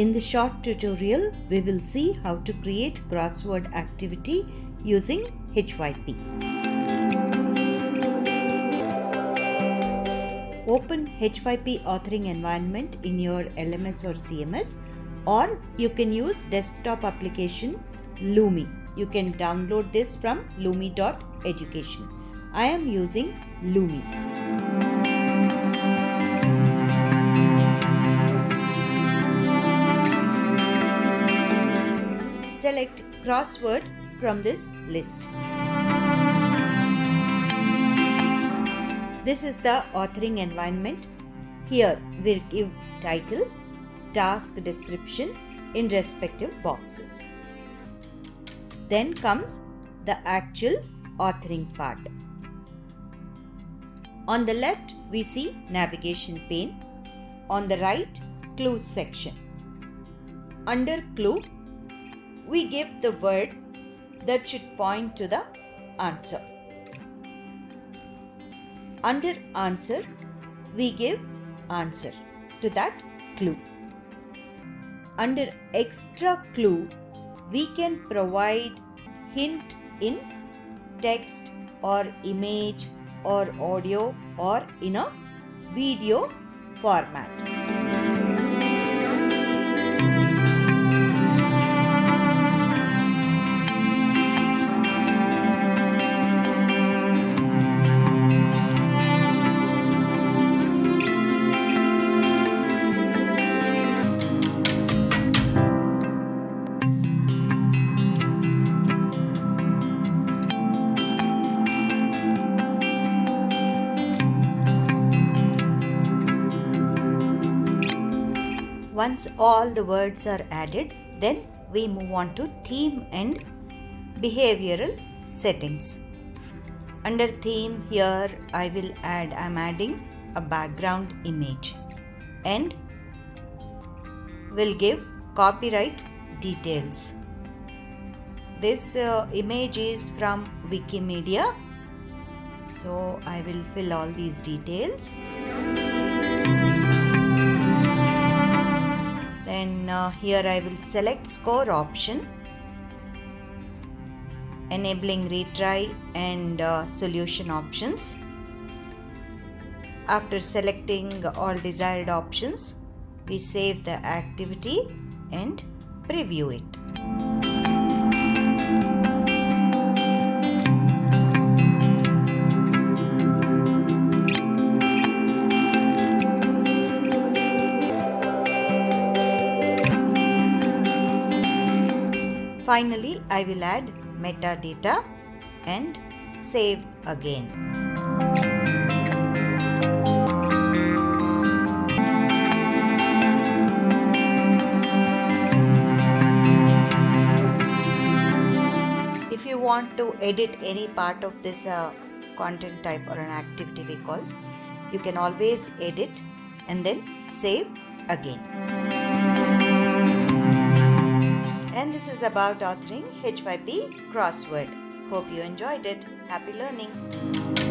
In the short tutorial, we will see how to create crossword activity using H5P. Open H5P authoring environment in your LMS or CMS or you can use desktop application Lumi. You can download this from lumi.education. I am using Lumi. Crossword from this list. This is the authoring environment. Here we'll give title, task description in respective boxes. Then comes the actual authoring part. On the left, we see navigation pane. On the right, clues section. Under clue, we give the word that should point to the answer. Under answer, we give answer to that clue. Under extra clue, we can provide hint in text or image or audio or in a video format. Once all the words are added, then we move on to theme and behavioral settings. Under theme here I will add, I am adding a background image and will give copyright details. This uh, image is from Wikimedia. So I will fill all these details. Uh, here I will select score option enabling retry and uh, solution options. After selecting all desired options we save the activity and preview it Finally, I will add metadata and save again. If you want to edit any part of this uh, content type or an activity we call, you can always edit and then save again and this is about authoring H5P crossword. Hope you enjoyed it. Happy learning!